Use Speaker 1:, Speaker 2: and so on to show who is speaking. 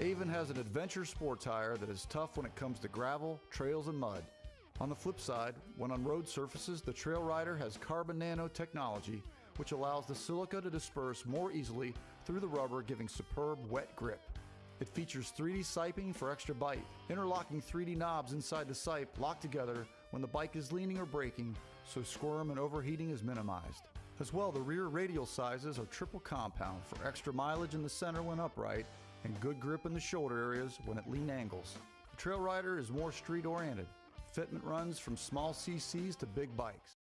Speaker 1: Avon has an adventure sport tire that is tough when it comes to gravel, trails, and mud. On the flip side, when on road surfaces, the Trail Rider has carbon nano technology, which allows the silica to disperse more easily through the rubber, giving superb wet grip. It features 3D siping for extra bite. Interlocking 3D knobs inside the sipe lock together when the bike is leaning or braking, so squirm and overheating is minimized. As well, the rear radial sizes are triple compound for extra mileage in the center when upright and good grip in the shoulder areas when at lean angles. The Trail Rider is more street oriented. Fitment runs from small CCs to big bikes.